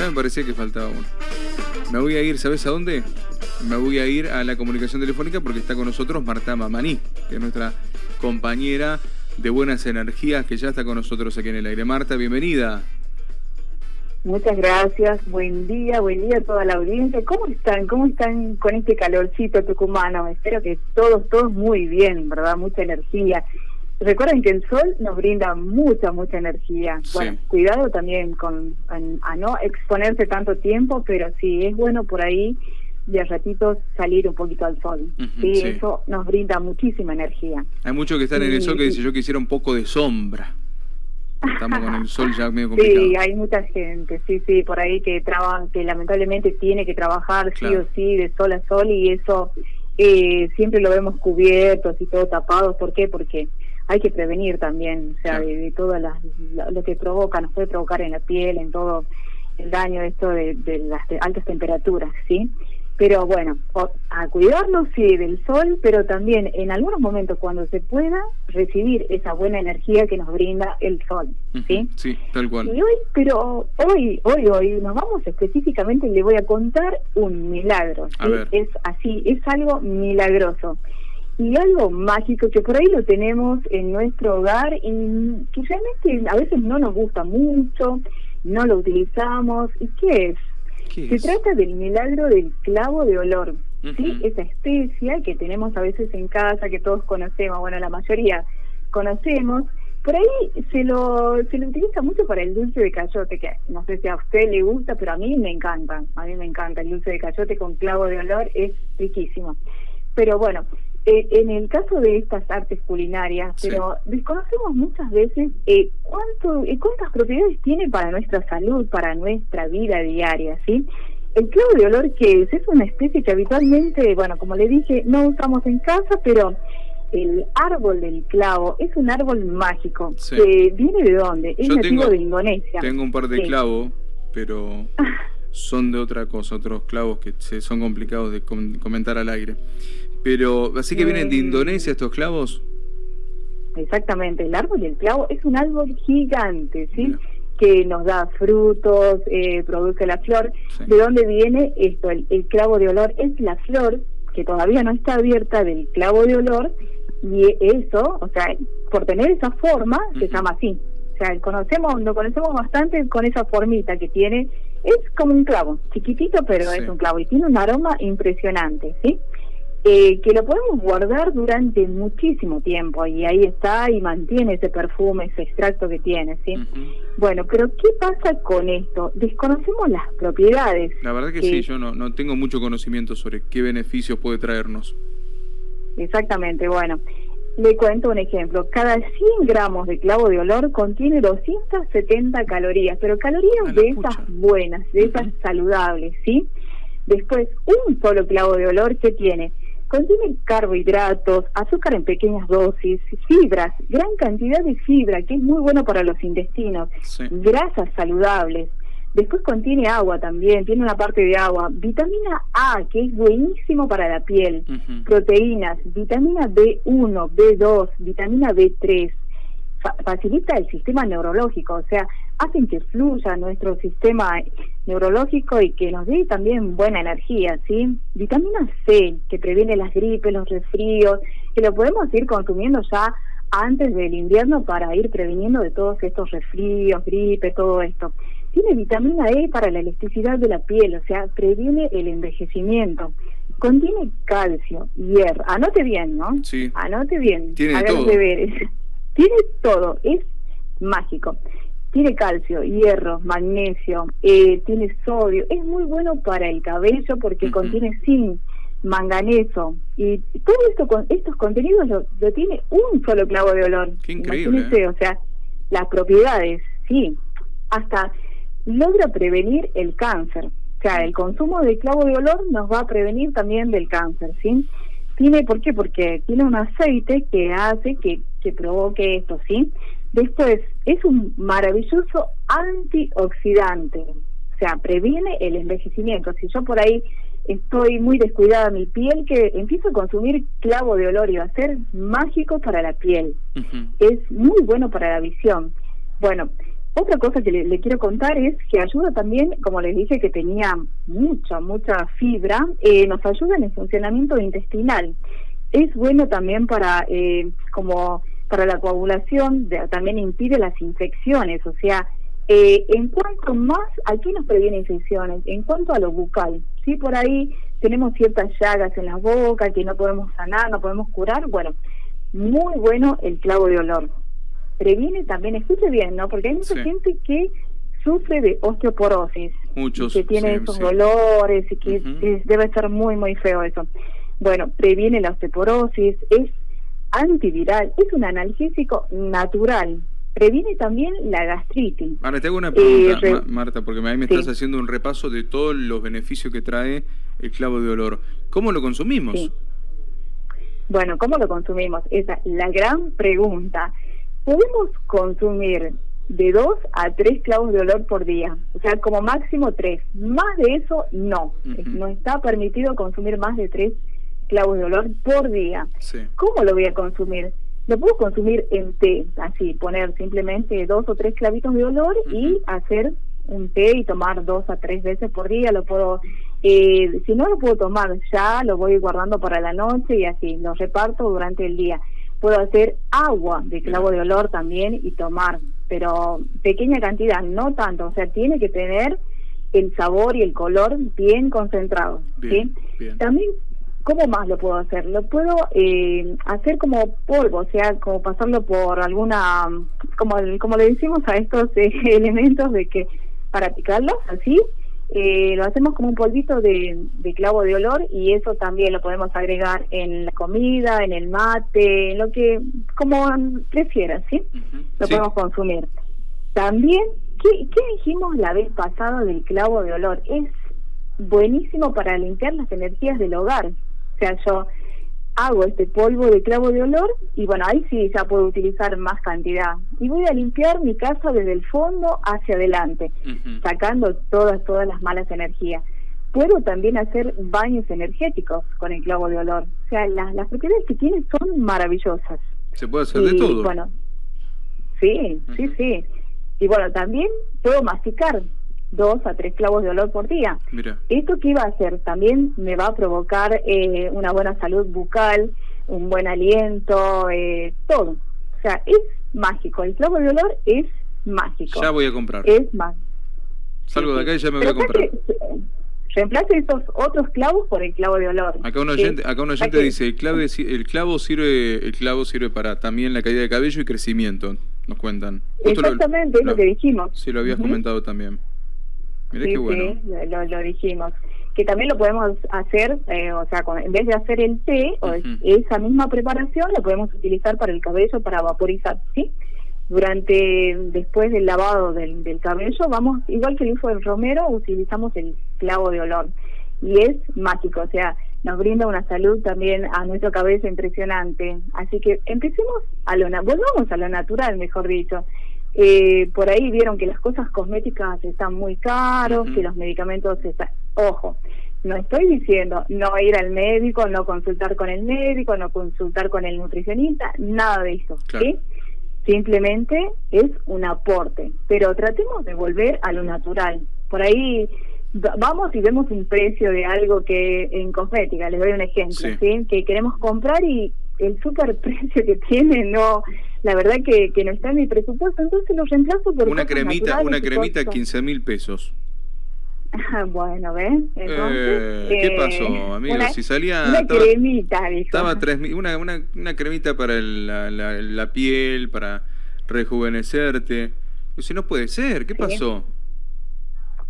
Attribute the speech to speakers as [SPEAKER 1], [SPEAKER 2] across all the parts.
[SPEAKER 1] Me parecía que faltaba uno. Me voy a ir, ¿sabes a dónde? Me voy a ir a la comunicación telefónica porque está con nosotros Marta Mamaní, que es nuestra compañera de Buenas Energías, que ya está con nosotros aquí en el aire. Marta, bienvenida.
[SPEAKER 2] Muchas gracias, buen día, buen día a toda la audiencia. ¿Cómo están? ¿Cómo están con este calorcito tucumano? Espero que todos, todos muy bien, ¿verdad? Mucha energía. Recuerden que el sol nos brinda mucha, mucha energía. Bueno, cuidado también con a, no exponerse tanto tiempo, pero sí es bueno por ahí de a ratitos salir un poquito al sol. sí, eso nos brinda muchísima energía.
[SPEAKER 1] Hay muchos que están en el sol que dicen yo quisiera un poco de sombra. Estamos con el sol ya medio complicado.
[SPEAKER 2] Sí, hay mucha gente, sí, sí, por ahí que trabaja, que lamentablemente tiene que trabajar sí o sí de sol a sol y eso eh, siempre lo vemos cubiertos y todo tapados. ¿Por qué? Porque hay que prevenir también, o sea, de, todo lo que provoca, nos puede provocar en la piel, en todo el daño esto de, de las altas temperaturas, ¿sí? Pero bueno, a cuidarnos sí del sol, pero también en algunos momentos cuando se pueda recibir esa buena energía que nos brinda el sol, ¿sí?
[SPEAKER 1] Sí, tal cual.
[SPEAKER 2] Y hoy, pero hoy, hoy, hoy nos vamos específicamente, le voy a contar un milagro, Es así, es algo milagroso y algo mágico que por ahí lo tenemos en nuestro hogar y que realmente a veces no nos gusta mucho, no lo utilizamos. ¿Y qué es? Se trata del milagro del clavo de olor, ¿sí? Esa especia que tenemos a veces en casa, que todos conocemos, bueno, la mayoría conocemos. Por ahí se lo, se lo utiliza mucho para el dulce de cayote, que no sé si a usted le gusta, pero a mí me encanta. A mí me encanta el dulce de cayote con clavo de olor, es riquísimo. Pero bueno, eh, en el caso de estas artes culinarias, pero desconocemos muchas veces eh, cuánto, eh, cuántas propiedades tiene para nuestra salud, para nuestra vida diaria, ¿sí? El clavo de olor que es, es una especie que habitualmente, bueno, como le dije, no usamos en casa, pero el árbol del clavo es un árbol mágico. que ¿Viene de dónde? Es nativo de Indonesia.
[SPEAKER 1] Tengo un par de clavos, pero son de otra cosa, otros clavos que son complicados de comentar al aire. Pero, ¿así que vienen de eh, Indonesia estos clavos?
[SPEAKER 2] Exactamente, el árbol del clavo es un árbol gigante, ¿sí? Que nos da frutos, eh, produce la flor. ¿De dónde viene esto? El, clavo de olor es la flor que todavía no está abierta del clavo de olor y eso, o sea, por tener esa forma, se llama así. O sea, conocemos, lo conocemos bastante con esa formita que tiene. Es como un clavo, chiquitito, pero es un clavo y tiene un aroma impresionante, ¿sí? Eh, que lo podemos guardar durante muchísimo tiempo y ahí está y mantiene ese perfume, ese extracto que tiene, ¿sí? Bueno, pero ¿qué pasa con esto? Desconocemos las propiedades.
[SPEAKER 1] La verdad que, sí, yo no, no tengo mucho conocimiento sobre qué beneficios puede traernos.
[SPEAKER 2] Exactamente, bueno. Le cuento un ejemplo. Cada 100 gramos de clavo de olor contiene 270 calorías, pero calorías de esas buenas, de esas saludables, ¿sí? Después, un solo clavo de olor que tiene Contiene carbohidratos, azúcar en pequeñas dosis, fibras, gran cantidad de fibra, que es muy bueno para los intestinos, grasas saludables. Después contiene agua también, tiene una parte de agua, vitamina A, que es buenísimo para la piel, proteínas, vitamina B1, B2, vitamina B3, facilita el sistema neurológico, o sea, hacen que fluya nuestro sistema neurológico y que nos dé también buena energía, ¿sí? Vitamina C, que previene las gripes, los resfríos, que lo podemos ir consumiendo ya antes del invierno para ir previniendo de todos estos resfríos, gripe, todo esto. Tiene vitamina E para la elasticidad de la piel, o sea, previene el envejecimiento. Contiene calcio, hierro. Anote bien, ¿no?
[SPEAKER 1] Sí.
[SPEAKER 2] Anote bien.
[SPEAKER 1] Tiene
[SPEAKER 2] haga los deberes. Tiene todo, es mágico. Tiene calcio, hierro, magnesio, eh, tiene sodio. Es muy bueno para el cabello porque contiene zinc, manganeso. Y todo esto con estos contenidos lo, tiene un solo clavo de olor.
[SPEAKER 1] Qué increíble. ¿eh?
[SPEAKER 2] O sea, las propiedades, sí. Hasta logra prevenir el cáncer. O sea, el consumo de clavo de olor nos va a prevenir también del cáncer, ¿sí? Tiene, ¿por qué? Porque tiene un aceite que hace que, que provoque esto, ¿sí? Después, es un maravilloso antioxidante, o sea, previene el envejecimiento. Si yo por ahí estoy muy descuidada mi piel, que empiezo a consumir clavo de olor y va a ser mágico para la piel. Es muy bueno para la visión. Bueno, otra cosa que le, quiero contar es que ayuda también, como les dije, que tenía mucha, mucha fibra, eh, nos ayuda en el funcionamiento intestinal. Es bueno también para, eh, como para la coagulación, también impide las infecciones, o sea, eh, en cuanto más, aquí nos previene infecciones, en cuanto a lo bucal, ¿sí? Por ahí tenemos ciertas llagas en la boca que no podemos sanar, no podemos curar, bueno, muy bueno el clavo de olor previene también, escuche bien, ¿no? Porque hay mucha gente que sufre de osteoporosis.
[SPEAKER 1] Muchos.
[SPEAKER 2] que tiene esos dolores y que debe ser muy, muy feo eso. Bueno, previene la osteoporosis, es antiviral, es un analgésico natural. Previene también la gastritis.
[SPEAKER 1] Ahora te hago una pregunta, eh, Marta, porque ahí me estás haciendo un repaso de todos los beneficios que trae el clavo de olor. ¿Cómo lo consumimos?
[SPEAKER 2] Bueno, ¿cómo lo consumimos? Esa es la gran pregunta podemos consumir de dos a tres clavos de olor por día, o sea, como máximo tres. Más de eso, no. No está permitido consumir más de tres clavos de olor por día. ¿Cómo lo voy a consumir? Lo puedo consumir en té, así, poner simplemente dos o tres clavitos de olor y hacer un té y tomar dos a tres veces por día. Lo puedo, eh, si no lo puedo tomar ya, lo voy guardando para la noche y así, lo reparto durante el día puedo hacer agua de clavo de olor también y tomar, pero pequeña cantidad, no tanto, o sea, tiene que tener el sabor y el color bien concentrados. ¿sí? También, ¿cómo más lo puedo hacer? Lo puedo eh, hacer como polvo, o sea, como pasarlo por alguna, como, como le decimos a estos eh, elementos de que para picarlos, así, eh, lo hacemos como un polvito de, clavo de olor y eso también lo podemos agregar en la comida, en el mate, en lo que, como prefieras, ¿sí? Lo podemos consumir. También, ¿qué, ¿qué dijimos la vez pasada del clavo de olor? Es buenísimo para limpiar las energías del hogar. O sea, yo hago este polvo de clavo de olor y bueno, ahí sí ya puedo utilizar más cantidad. Y voy a limpiar mi casa desde el fondo hacia adelante, sacando todas, todas las malas energías. Puedo también hacer baños energéticos con el clavo de olor. O sea, las, las propiedades que tiene son maravillosas.
[SPEAKER 1] Se puede hacer de todo.
[SPEAKER 2] Bueno, sí, sí, sí. Y bueno, también puedo masticar dos a tres clavos de olor por día. ¿Esto qué va a hacer? También me va a provocar eh, una buena salud bucal, un buen aliento, eh, todo. O sea, es mágico. El clavo de olor es mágico.
[SPEAKER 1] Ya voy a comprar.
[SPEAKER 2] Es más.
[SPEAKER 1] Salgo de acá y ya me voy a comprar.
[SPEAKER 2] reemplace estos otros clavos por el clavo de olor.
[SPEAKER 1] Acá un oyente, acá un oyente dice, el, clave, el clavo sirve el clavo sirve para también la caída de cabello y crecimiento, nos cuentan.
[SPEAKER 2] Exactamente, es lo, que dijimos.
[SPEAKER 1] Sí, lo habías comentado también sí,
[SPEAKER 2] sí, lo, dijimos. Que también lo podemos hacer, eh, o sea, en vez de hacer el té, o esa misma preparación la podemos utilizar para el cabello, para vaporizar, ¿sí? Durante, después del lavado del, del cabello, vamos, igual que el uso del romero, utilizamos el clavo de olor. Y es mágico, o sea, nos brinda una salud también a nuestro cabello impresionante. Así que empecemos a lo, volvamos a lo natural, mejor dicho. Eh, por ahí vieron que las cosas cosméticas están muy caros, que los medicamentos están... Ojo, no estoy diciendo no ir al médico, no consultar con el médico, no consultar con el nutricionista, nada de eso, ¿sí? Simplemente es un aporte, pero tratemos de volver a lo natural. Por ahí vamos y vemos un precio de algo que en cosmética, les doy un ejemplo, ¿sí? Que queremos comprar y el super precio que tiene no la verdad que, que no está en mi presupuesto, entonces lo reemplazo por
[SPEAKER 1] una cremita, una cremita 15 mil pesos.
[SPEAKER 2] bueno, ¿ves?
[SPEAKER 1] Eh, ¿Qué eh, pasó, amigo? si salía...
[SPEAKER 2] Una cremita,
[SPEAKER 1] Estaba tres, una, una, una cremita para la, la, piel, para rejuvenecerte. Si no puede ser, ¿qué pasó?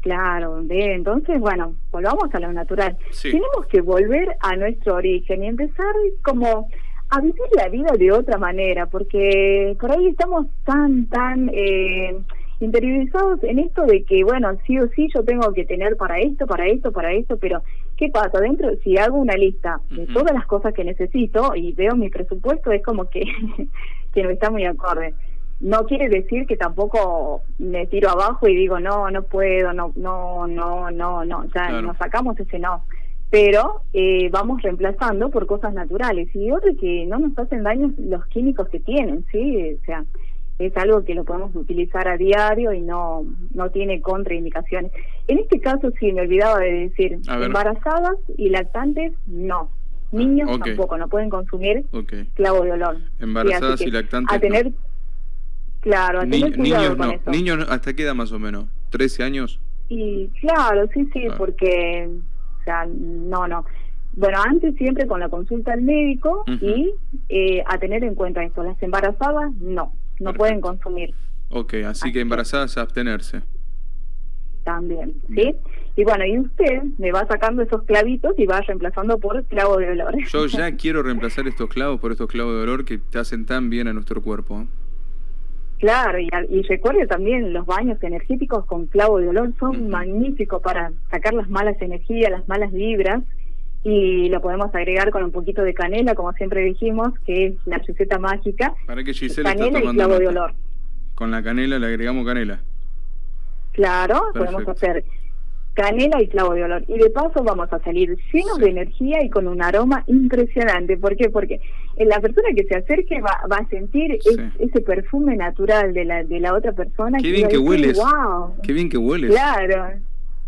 [SPEAKER 2] Claro, ¿ve? entonces, bueno, volvamos a lo natural. Tenemos que volver a nuestro origen y empezar como a vivir la vida de otra manera, porque por ahí estamos tan, tan eh, interiorizados en esto de que, bueno, sí o sí yo tengo que tener para esto, para esto, para esto, pero ¿qué pasa? Dentro, si hago una lista de todas las cosas que necesito y veo mi presupuesto, es como que, que no está muy acorde. No quiere decir que tampoco me tiro abajo y digo, no, no puedo, no, no, no, no, no, ya nos sacamos ese no pero eh, vamos reemplazando por cosas naturales y otra que no nos hacen daño los químicos que tienen, ¿sí? O sea, es algo que lo podemos utilizar a diario y no, no tiene contraindicaciones. En este caso sí, me olvidaba de decir, embarazadas y lactantes, no. Niños tampoco, no pueden consumir clavo de olor.
[SPEAKER 1] Embarazadas y lactantes. A tener,
[SPEAKER 2] claro, a tener
[SPEAKER 1] niños no. Niños, ¿hasta qué edad más o menos? ¿13 años?
[SPEAKER 2] Y claro, sí, sí, porque, o sea, no, no. Bueno, antes siempre con la consulta al médico y eh, a tener en cuenta esto, las embarazadas no, no pueden consumir.
[SPEAKER 1] Ok, así, que embarazadas a abstenerse.
[SPEAKER 2] También, ¿sí? Y bueno, y usted me va sacando esos clavitos y va reemplazando por clavo de olor.
[SPEAKER 1] Yo ya quiero reemplazar estos clavos por estos clavos de olor que te hacen tan bien a nuestro cuerpo. ¿eh?
[SPEAKER 2] Claro, y, y, recuerde también, los baños energéticos con clavo de olor son magníficos para sacar las malas energías, las malas vibras y lo podemos agregar con un poquito de canela, como siempre dijimos, que es la receta mágica.
[SPEAKER 1] Para que canela y clavo de olor. Con la canela le agregamos canela.
[SPEAKER 2] Claro, podemos hacer canela y clavo de olor. Y de paso vamos a salir llenos de energía y con un aroma impresionante. ¿Por qué? Porque la persona que se acerque va, va a sentir ese perfume natural de la, de la otra persona.
[SPEAKER 1] Qué bien que hueles. Wow. Qué bien que hueles.
[SPEAKER 2] Claro,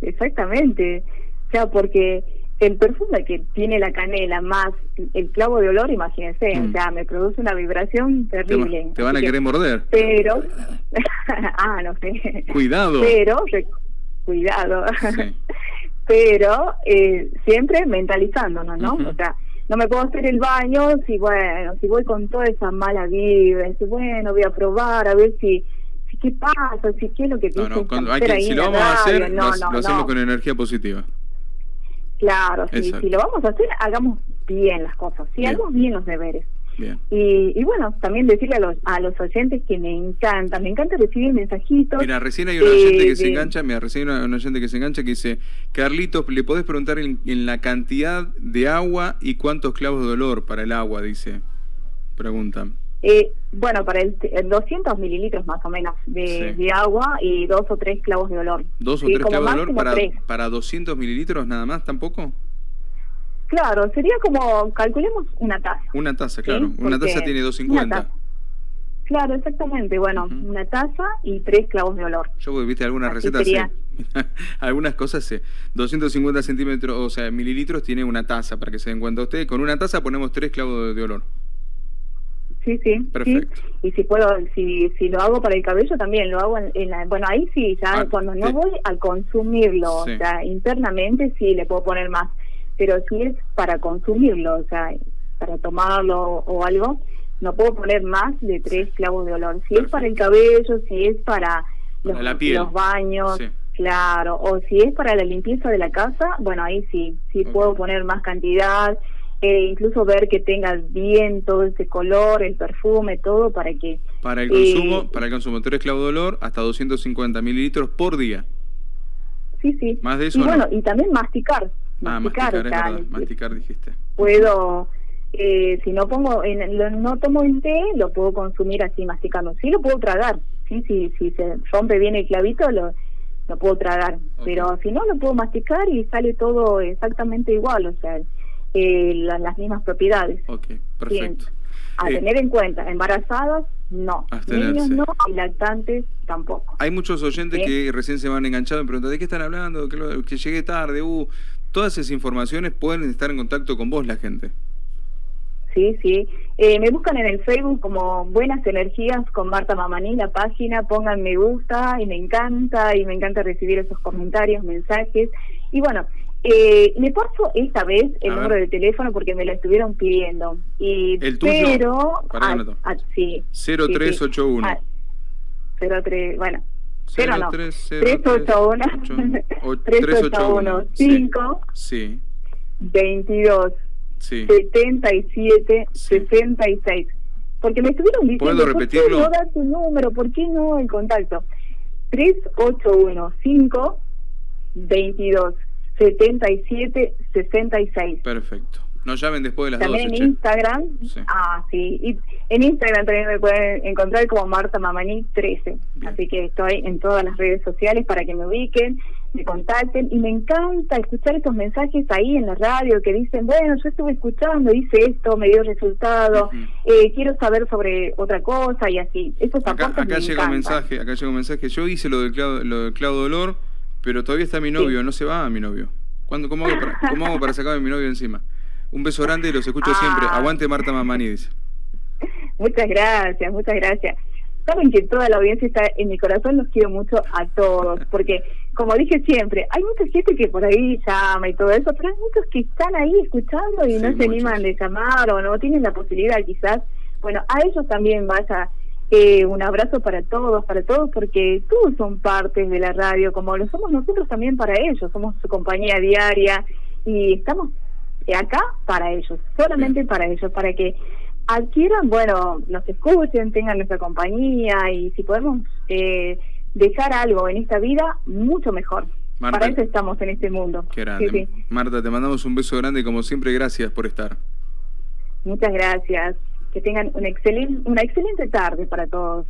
[SPEAKER 2] exactamente. O sea, porque el perfume que tiene la canela más el clavo de olor, imagínense, o mm. sea, me produce una vibración terrible.
[SPEAKER 1] Te, van a querer morder.
[SPEAKER 2] Pero, ah, no sé.
[SPEAKER 1] Cuidado.
[SPEAKER 2] Pero, cuidado. pero eh, siempre mentalizándonos, ¿no? O sea, no me puedo hacer el baño si, bueno, si voy con toda esa mala vibra, si, bueno, voy a probar a ver si qué pasa, si qué es lo que
[SPEAKER 1] no, no, si lo vamos a hacer, lo hacemos con energía positiva.
[SPEAKER 2] Claro, si, si lo vamos a hacer, hagamos bien las cosas, si hagamos bien los deberes. Y, y, bueno, también decirle a los, a los oyentes que me encanta, me encanta recibir mensajitos.
[SPEAKER 1] Mira, recién hay un oyente que se engancha, mira, recién hay un oyente que se engancha que dice, Carlitos, ¿le podés preguntar en, la cantidad de agua y cuántos clavos de olor para el agua? Dice, preguntan.
[SPEAKER 2] Eh, bueno, para el, 200 mililitros más o menos de, agua y dos o tres clavos de olor.
[SPEAKER 1] ¿Dos o tres clavos de olor para, para 200 mililitros nada más tampoco?
[SPEAKER 2] Claro, sería como, calculemos una taza.
[SPEAKER 1] Una taza, claro. Una taza tiene 250.
[SPEAKER 2] Claro, exactamente. Bueno, una taza y tres clavos de olor.
[SPEAKER 1] Yo, viste, algunas recetas, algunas cosas, 250 centímetros, o sea, mililitros tiene una taza, para que se den cuenta ustedes. Con una taza ponemos tres clavos de olor.
[SPEAKER 2] Sí, sí. Perfecto. Y si puedo, si, si lo hago para el cabello también, lo hago en, la, bueno, ahí sí, ya ah, cuando no voy al consumirlo, o sea, internamente sí le puedo poner más, pero si es para consumirlo, o sea, para tomarlo o algo, no puedo poner más de tres clavos de olor. Si es para el cabello, si es para los, los baños, claro, o si es para la limpieza de la casa, bueno, ahí sí, sí puedo poner más cantidad eh, incluso ver que tenga bien todo ese color, el perfume, todo para que...
[SPEAKER 1] Para el consumo, eh, para el consumo, tres clavos de olor hasta 250 mililitros por día.
[SPEAKER 2] Sí, sí.
[SPEAKER 1] Más de eso.
[SPEAKER 2] Y bueno, y también masticar.
[SPEAKER 1] Ah, masticar, masticar, dijiste.
[SPEAKER 2] Puedo, eh, si no pongo, en, lo, no tomo el té, lo puedo consumir así masticando. Sí, lo puedo tragar. Sí, sí, si se rompe bien el clavito, lo, lo puedo tragar. Pero si no, lo puedo masticar y sale todo exactamente igual. O sea, eh, las mismas propiedades.
[SPEAKER 1] Ok, perfecto.
[SPEAKER 2] A eh, tener en cuenta, embarazadas, no. Niños no, y lactantes tampoco.
[SPEAKER 1] Hay muchos oyentes que recién se van enganchado y preguntan, ¿de qué están hablando? Que, que llegué tarde, uh. Todas esas informaciones pueden estar en contacto con vos la gente.
[SPEAKER 2] Sí, sí. Eh, me buscan en el Facebook como Buenas Energías con Marta Mamaní, la página, pongan me gusta y me encanta y me encanta recibir esos comentarios, mensajes. Y bueno, eh, le paso esta vez el número de teléfono porque me lo estuvieron pidiendo. Y,
[SPEAKER 1] ¿El tuyo?
[SPEAKER 2] Pero,
[SPEAKER 1] ah,
[SPEAKER 2] sí.
[SPEAKER 1] 0381.
[SPEAKER 2] 03, bueno. 0 no. 381. 381. 5.
[SPEAKER 1] Sí.
[SPEAKER 2] 22. Sí. 77. 66. Porque me estuvieron diciendo,
[SPEAKER 1] ¿Puedo repetirlo?
[SPEAKER 2] ¿por qué no da tu número? ¿Por qué no el contacto? 381 5 22 77 66.
[SPEAKER 1] Perfecto. Nos llamen después de las
[SPEAKER 2] También en Instagram. Ah, sí. Y en Instagram también me pueden encontrar como Marta Mamani 13. Así que estoy en todas las redes sociales para que me ubiquen. me contacten y me encanta escuchar estos mensajes ahí en la radio que dicen, bueno, yo estuve escuchando, hice esto, me dio resultado, eh, quiero saber sobre otra cosa y así. Esos
[SPEAKER 1] acá, acá llega un mensaje, acá llega un mensaje, yo hice lo del clavo, lo del dolor, pero todavía está mi novio, no se va a mi novio. ¿Cuándo, cómo, hago para, ¿Cómo hago para sacar a mi novio encima? Un beso grande y los escucho siempre. Ah. Aguante Marta Mamani, dice.
[SPEAKER 2] Muchas gracias, muchas gracias. Saben que toda la audiencia está en mi corazón, los quiero mucho a todos, porque como dije siempre, hay mucha gente que por ahí llama y todo eso, pero hay muchos que están ahí escuchando y no se animan de llamar o no tienen la posibilidad quizás. Bueno, a ellos también vaya eh, un abrazo para todos, para todos, porque todos son partes de la radio, como lo somos nosotros también para ellos, somos su compañía diaria y estamos acá para ellos, solamente para ellos, para que adquieran, bueno, nos escuchen, tengan nuestra compañía y si podemos eh, dejar algo en esta vida, mucho mejor. Para eso estamos en este mundo.
[SPEAKER 1] Qué grande. Marta, te mandamos un beso grande como siempre, gracias por estar.
[SPEAKER 2] Muchas gracias. Que tengan una excelente, una excelente tarde para todos.